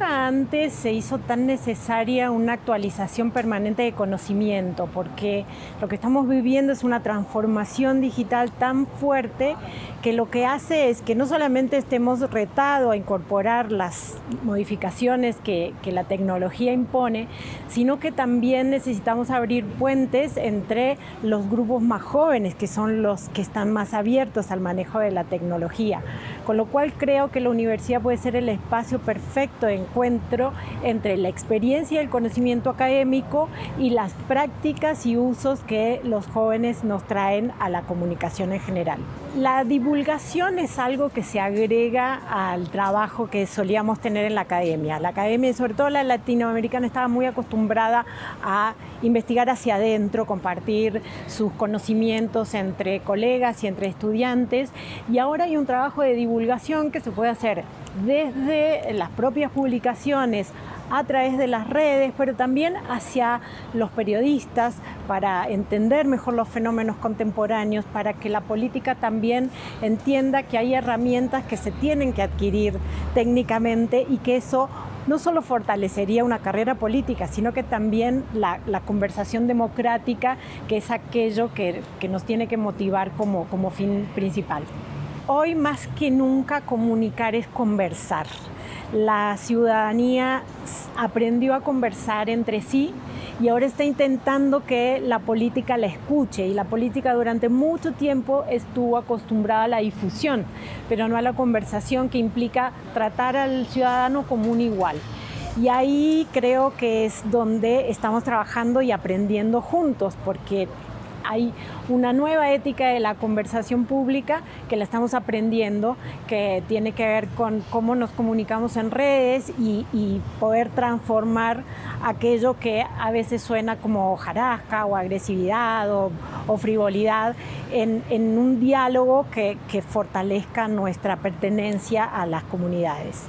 antes se hizo tan necesaria una actualización permanente de conocimiento, porque lo que estamos viviendo es una transformación digital tan fuerte que lo que hace es que no solamente estemos retados a incorporar las modificaciones que, que la tecnología impone, sino que también necesitamos abrir puentes entre los grupos más jóvenes, que son los que están más abiertos al manejo de la tecnología. Con lo cual creo que la universidad puede ser el espacio perfecto de encuentro entre la experiencia y el conocimiento académico y las prácticas y usos que los jóvenes nos traen a la comunicación en general. La divulgación es algo que se agrega al trabajo que solíamos tener en la academia. La academia, sobre todo la latinoamericana, estaba muy acostumbrada a investigar hacia adentro, compartir sus conocimientos entre colegas y entre estudiantes y ahora hay un trabajo de divulgación que se puede hacer desde las propias publicaciones a través de las redes, pero también hacia los periodistas para entender mejor los fenómenos contemporáneos, para que la política también entienda que hay herramientas que se tienen que adquirir técnicamente y que eso no solo fortalecería una carrera política, sino que también la, conversación democrática, que es aquello que, que nos tiene que motivar como, como fin principal. Hoy más que nunca comunicar es conversar. La ciudadanía aprendió a conversar entre sí y ahora está intentando que la política la escuche y la política durante mucho tiempo estuvo acostumbrada a la difusión, pero no a la conversación que implica tratar al ciudadano como un igual. Y ahí creo que es donde estamos trabajando y aprendiendo juntos, porque hay una nueva ética de la conversación pública que la estamos aprendiendo, que tiene que ver con cómo nos comunicamos en redes y, poder transformar aquello que a veces suena como jarasca o agresividad o, frivolidad en, un diálogo que fortalezca nuestra pertenencia a las comunidades.